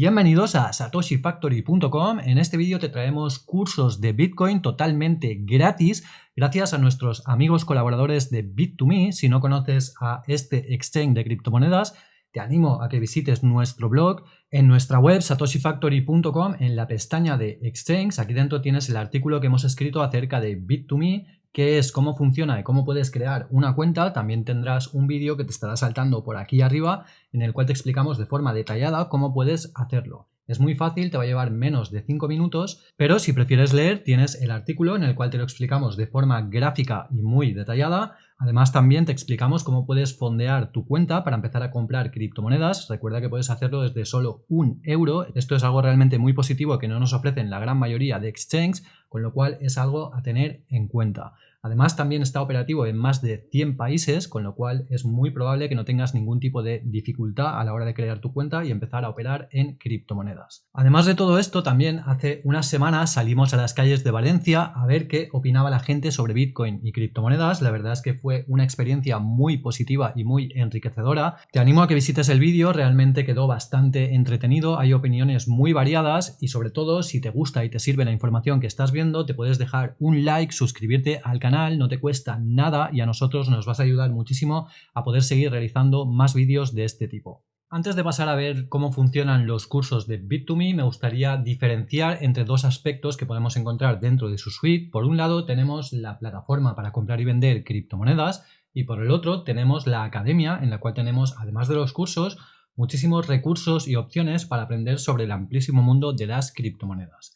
Bienvenidos a satoshifactory.com. En este vídeo te traemos cursos de Bitcoin totalmente gratis gracias a nuestros amigos colaboradores de Bit2Me. Si no conoces a este exchange de criptomonedas, te animo a que visites nuestro blog en nuestra web satoshifactory.com en la pestaña de exchange. Aquí dentro tienes el artículo que hemos escrito acerca de Bit2Me qué es, cómo funciona y cómo puedes crear una cuenta, también tendrás un vídeo que te estará saltando por aquí arriba en el cual te explicamos de forma detallada cómo puedes hacerlo. Es muy fácil, te va a llevar menos de 5 minutos, pero si prefieres leer tienes el artículo en el cual te lo explicamos de forma gráfica y muy detallada. Además también te explicamos cómo puedes fondear tu cuenta para empezar a comprar criptomonedas. Recuerda que puedes hacerlo desde solo un euro. Esto es algo realmente muy positivo que no nos ofrecen la gran mayoría de exchanges, con lo cual es algo a tener en cuenta. Además, también está operativo en más de 100 países, con lo cual es muy probable que no tengas ningún tipo de dificultad a la hora de crear tu cuenta y empezar a operar en criptomonedas. Además de todo esto, también hace unas semanas salimos a las calles de Valencia a ver qué opinaba la gente sobre Bitcoin y criptomonedas. La verdad es que fue una experiencia muy positiva y muy enriquecedora. Te animo a que visites el vídeo, realmente quedó bastante entretenido, hay opiniones muy variadas y sobre todo si te gusta y te sirve la información que estás viendo, te puedes dejar un like, suscribirte al canal no te cuesta nada y a nosotros nos vas a ayudar muchísimo a poder seguir realizando más vídeos de este tipo. Antes de pasar a ver cómo funcionan los cursos de Bit2Me, me gustaría diferenciar entre dos aspectos que podemos encontrar dentro de su suite. Por un lado tenemos la plataforma para comprar y vender criptomonedas y por el otro tenemos la academia en la cual tenemos, además de los cursos, muchísimos recursos y opciones para aprender sobre el amplísimo mundo de las criptomonedas.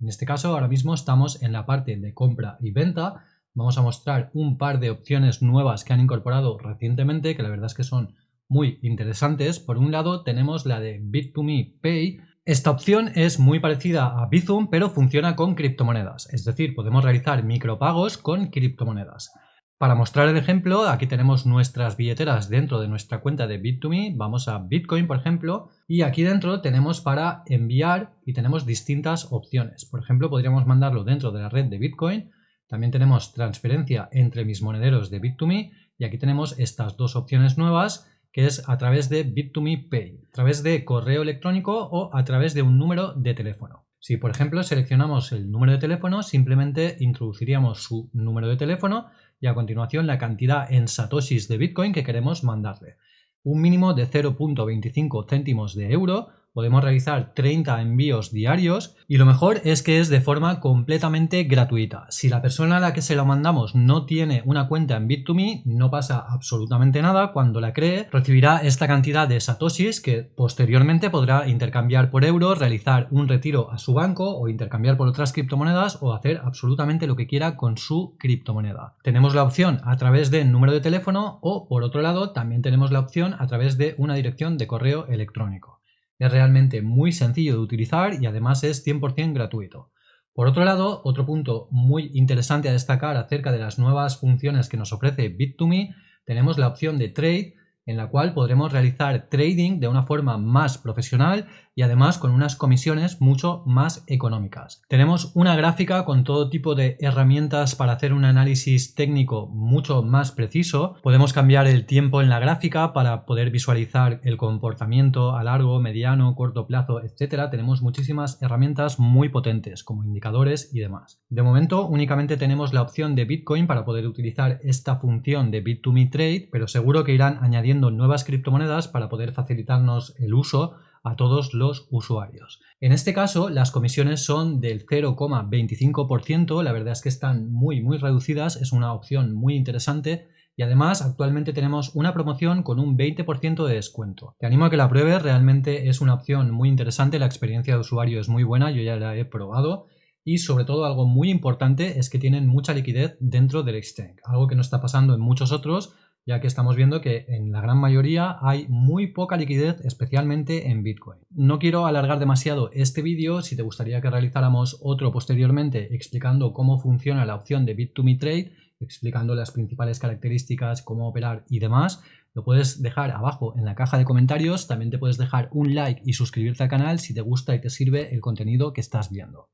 En este caso ahora mismo estamos en la parte de compra y venta vamos a mostrar un par de opciones nuevas que han incorporado recientemente, que la verdad es que son muy interesantes. Por un lado tenemos la de Bit2Me Pay. Esta opción es muy parecida a Bizum, pero funciona con criptomonedas, es decir, podemos realizar micropagos con criptomonedas. Para mostrar el ejemplo, aquí tenemos nuestras billeteras dentro de nuestra cuenta de Bit2Me, vamos a Bitcoin por ejemplo, y aquí dentro tenemos para enviar y tenemos distintas opciones. Por ejemplo, podríamos mandarlo dentro de la red de Bitcoin también tenemos transferencia entre mis monederos de Bit2Me y aquí tenemos estas dos opciones nuevas que es a través de Bit2Me Pay, a través de correo electrónico o a través de un número de teléfono. Si por ejemplo seleccionamos el número de teléfono, simplemente introduciríamos su número de teléfono y a continuación la cantidad en satoshis de Bitcoin que queremos mandarle. Un mínimo de 0.25 céntimos de euro podemos realizar 30 envíos diarios y lo mejor es que es de forma completamente gratuita. Si la persona a la que se lo mandamos no tiene una cuenta en Bit2Me, no pasa absolutamente nada. Cuando la cree, recibirá esta cantidad de satoshis que posteriormente podrá intercambiar por euros, realizar un retiro a su banco o intercambiar por otras criptomonedas o hacer absolutamente lo que quiera con su criptomoneda. Tenemos la opción a través de número de teléfono o por otro lado también tenemos la opción a través de una dirección de correo electrónico. Es realmente muy sencillo de utilizar y además es 100% gratuito. Por otro lado, otro punto muy interesante a destacar acerca de las nuevas funciones que nos ofrece Bit2Me, tenemos la opción de Trade en la cual podremos realizar trading de una forma más profesional y además con unas comisiones mucho más económicas. Tenemos una gráfica con todo tipo de herramientas para hacer un análisis técnico mucho más preciso. Podemos cambiar el tiempo en la gráfica para poder visualizar el comportamiento a largo, mediano, corto plazo, etc. Tenemos muchísimas herramientas muy potentes como indicadores y demás. De momento únicamente tenemos la opción de Bitcoin para poder utilizar esta función de Bit2Me Trade, pero seguro que irán añadiendo nuevas criptomonedas para poder facilitarnos el uso a todos los usuarios. En este caso, las comisiones son del 0,25%, la verdad es que están muy muy reducidas, es una opción muy interesante y además actualmente tenemos una promoción con un 20% de descuento. Te animo a que la pruebes, realmente es una opción muy interesante, la experiencia de usuario es muy buena, yo ya la he probado y sobre todo algo muy importante es que tienen mucha liquidez dentro del exchange, algo que no está pasando en muchos otros ya que estamos viendo que en la gran mayoría hay muy poca liquidez, especialmente en Bitcoin. No quiero alargar demasiado este vídeo, si te gustaría que realizáramos otro posteriormente explicando cómo funciona la opción de Bit2Me Trade, explicando las principales características, cómo operar y demás, lo puedes dejar abajo en la caja de comentarios, también te puedes dejar un like y suscribirte al canal si te gusta y te sirve el contenido que estás viendo.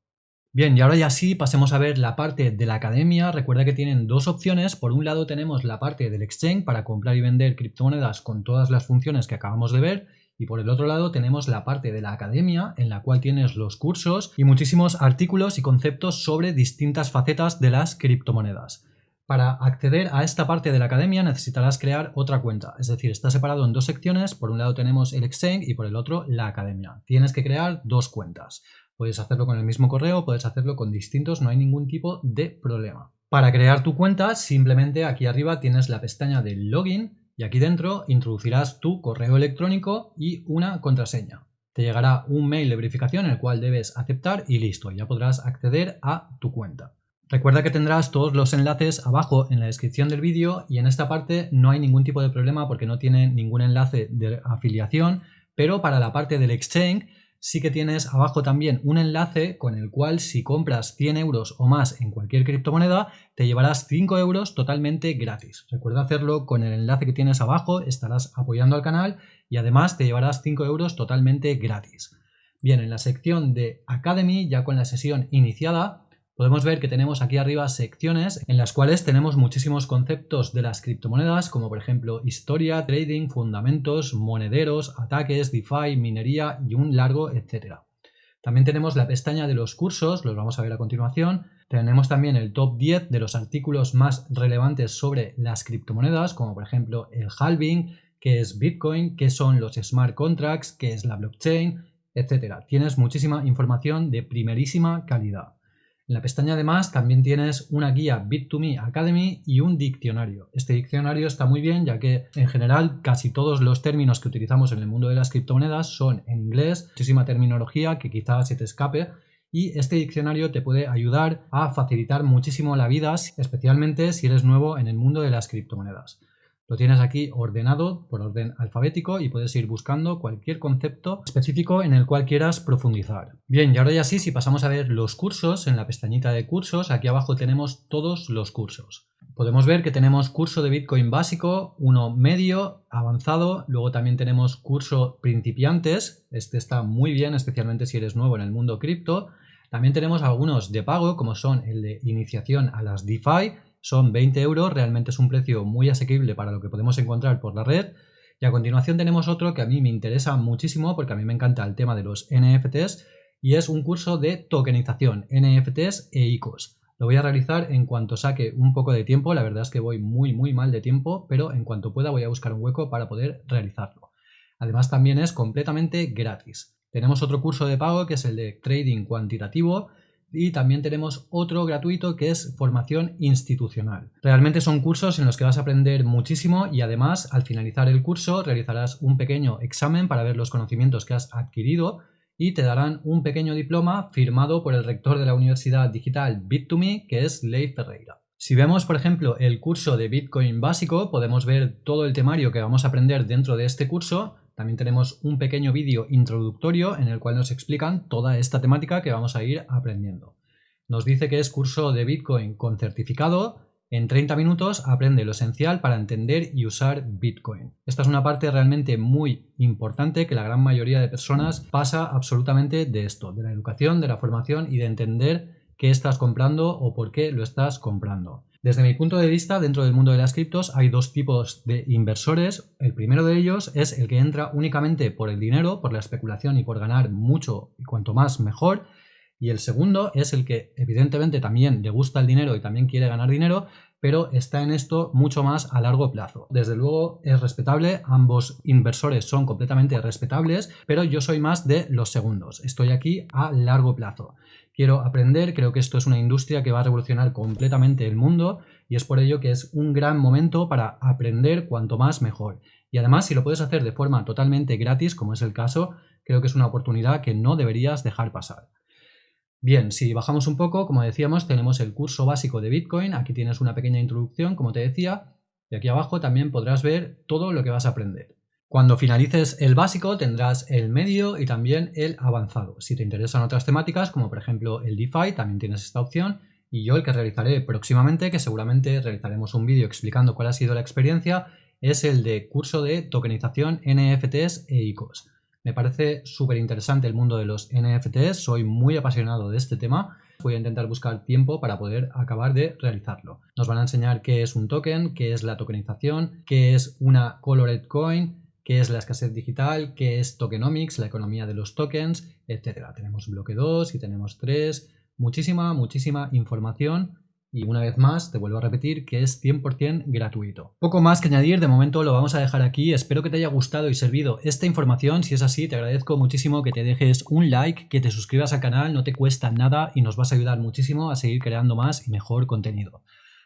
Bien, y ahora ya sí, pasemos a ver la parte de la academia. Recuerda que tienen dos opciones. Por un lado tenemos la parte del exchange para comprar y vender criptomonedas con todas las funciones que acabamos de ver. Y por el otro lado tenemos la parte de la academia en la cual tienes los cursos y muchísimos artículos y conceptos sobre distintas facetas de las criptomonedas. Para acceder a esta parte de la academia necesitarás crear otra cuenta, es decir, está separado en dos secciones, por un lado tenemos el exchange y por el otro la academia. Tienes que crear dos cuentas. Puedes hacerlo con el mismo correo, puedes hacerlo con distintos, no hay ningún tipo de problema. Para crear tu cuenta, simplemente aquí arriba tienes la pestaña de login y aquí dentro introducirás tu correo electrónico y una contraseña. Te llegará un mail de verificación el cual debes aceptar y listo, ya podrás acceder a tu cuenta. Recuerda que tendrás todos los enlaces abajo en la descripción del vídeo y en esta parte no hay ningún tipo de problema porque no tiene ningún enlace de afiliación, pero para la parte del exchange sí que tienes abajo también un enlace con el cual si compras 100 euros o más en cualquier criptomoneda te llevarás 5 euros totalmente gratis. Recuerda hacerlo con el enlace que tienes abajo, estarás apoyando al canal y además te llevarás 5 euros totalmente gratis. Bien, en la sección de Academy, ya con la sesión iniciada, podemos ver que tenemos aquí arriba secciones en las cuales tenemos muchísimos conceptos de las criptomonedas, como por ejemplo historia, trading, fundamentos, monederos, ataques, DeFi, minería y un largo etcétera. También tenemos la pestaña de los cursos, los vamos a ver a continuación. Tenemos también el top 10 de los artículos más relevantes sobre las criptomonedas, como por ejemplo el halving, qué es Bitcoin, qué son los smart contracts, qué es la blockchain, etcétera. Tienes muchísima información de primerísima calidad. En la pestaña además también tienes una guía Bit2Me Academy y un diccionario. Este diccionario está muy bien ya que en general casi todos los términos que utilizamos en el mundo de las criptomonedas son en inglés, muchísima terminología que quizás se te escape y este diccionario te puede ayudar a facilitar muchísimo la vida, especialmente si eres nuevo en el mundo de las criptomonedas. Lo tienes aquí ordenado por orden alfabético y puedes ir buscando cualquier concepto específico en el cual quieras profundizar. Bien, y ahora ya sí, si pasamos a ver los cursos, en la pestañita de cursos, aquí abajo tenemos todos los cursos. Podemos ver que tenemos curso de Bitcoin básico, uno medio, avanzado, luego también tenemos curso principiantes, este está muy bien, especialmente si eres nuevo en el mundo cripto. También tenemos algunos de pago, como son el de iniciación a las DeFi, son 20 euros, realmente es un precio muy asequible para lo que podemos encontrar por la red. Y a continuación tenemos otro que a mí me interesa muchísimo porque a mí me encanta el tema de los NFTs y es un curso de tokenización, NFTs e ICOs. Lo voy a realizar en cuanto saque un poco de tiempo, la verdad es que voy muy muy mal de tiempo, pero en cuanto pueda voy a buscar un hueco para poder realizarlo. Además también es completamente gratis. Tenemos otro curso de pago que es el de trading cuantitativo y también tenemos otro gratuito que es formación institucional. Realmente son cursos en los que vas a aprender muchísimo y además al finalizar el curso realizarás un pequeño examen para ver los conocimientos que has adquirido y te darán un pequeño diploma firmado por el rector de la Universidad Digital Bit2Me que es Leif Ferreira. Si vemos, por ejemplo, el curso de Bitcoin básico, podemos ver todo el temario que vamos a aprender dentro de este curso también tenemos un pequeño vídeo introductorio en el cual nos explican toda esta temática que vamos a ir aprendiendo. Nos dice que es curso de Bitcoin con certificado. En 30 minutos aprende lo esencial para entender y usar Bitcoin. Esta es una parte realmente muy importante que la gran mayoría de personas pasa absolutamente de esto, de la educación, de la formación y de entender qué estás comprando o por qué lo estás comprando. Desde mi punto de vista, dentro del mundo de las criptos hay dos tipos de inversores. El primero de ellos es el que entra únicamente por el dinero, por la especulación y por ganar mucho y cuanto más mejor. Y el segundo es el que evidentemente también le gusta el dinero y también quiere ganar dinero, pero está en esto mucho más a largo plazo. Desde luego es respetable, ambos inversores son completamente respetables, pero yo soy más de los segundos. Estoy aquí a largo plazo quiero aprender, creo que esto es una industria que va a revolucionar completamente el mundo y es por ello que es un gran momento para aprender cuanto más mejor. Y además, si lo puedes hacer de forma totalmente gratis, como es el caso, creo que es una oportunidad que no deberías dejar pasar. Bien, si bajamos un poco, como decíamos, tenemos el curso básico de Bitcoin, aquí tienes una pequeña introducción, como te decía, y aquí abajo también podrás ver todo lo que vas a aprender. Cuando finalices el básico tendrás el medio y también el avanzado. Si te interesan otras temáticas, como por ejemplo el DeFi, también tienes esta opción. Y yo el que realizaré próximamente, que seguramente realizaremos un vídeo explicando cuál ha sido la experiencia, es el de curso de tokenización NFTs e ICOs. Me parece súper interesante el mundo de los NFTs, soy muy apasionado de este tema. Voy a intentar buscar tiempo para poder acabar de realizarlo. Nos van a enseñar qué es un token, qué es la tokenización, qué es una colored coin, qué es la escasez digital, qué es tokenomics, la economía de los tokens, etc. Tenemos bloque 2 y tenemos 3, muchísima, muchísima información y una vez más, te vuelvo a repetir que es 100% gratuito. Poco más que añadir, de momento lo vamos a dejar aquí. Espero que te haya gustado y servido esta información. Si es así, te agradezco muchísimo que te dejes un like, que te suscribas al canal, no te cuesta nada y nos vas a ayudar muchísimo a seguir creando más y mejor contenido.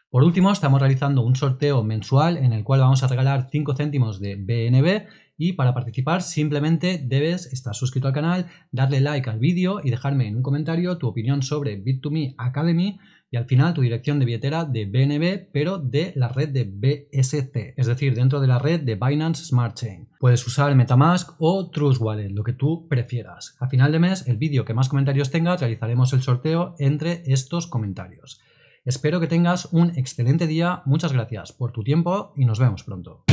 Por último, estamos realizando un sorteo mensual en el cual vamos a regalar 5 céntimos de BNB y para participar simplemente debes estar suscrito al canal, darle like al vídeo y dejarme en un comentario tu opinión sobre Bit2Me Academy y al final tu dirección de billetera de BNB pero de la red de BSC, es decir, dentro de la red de Binance Smart Chain. Puedes usar Metamask o Trust Wallet, lo que tú prefieras. A final de mes, el vídeo que más comentarios tenga, realizaremos el sorteo entre estos comentarios. Espero que tengas un excelente día, muchas gracias por tu tiempo y nos vemos pronto.